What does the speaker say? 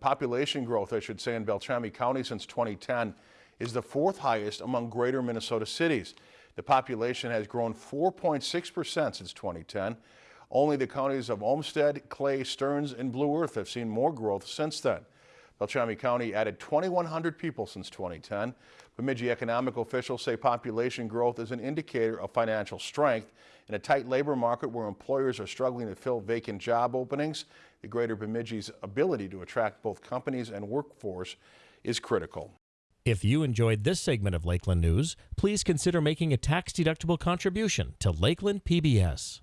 Population growth, I should say, in Beltrami County since 2010 is the fourth highest among greater Minnesota cities. The population has grown 4.6% since 2010. Only the counties of Olmsted, Clay, Stearns, and Blue Earth have seen more growth since then. Beltrami County added 2,100 people since 2010. Bemidji economic officials say population growth is an indicator of financial strength. In a tight labor market where employers are struggling to fill vacant job openings, the greater Bemidji's ability to attract both companies and workforce is critical. If you enjoyed this segment of Lakeland News, please consider making a tax-deductible contribution to Lakeland PBS.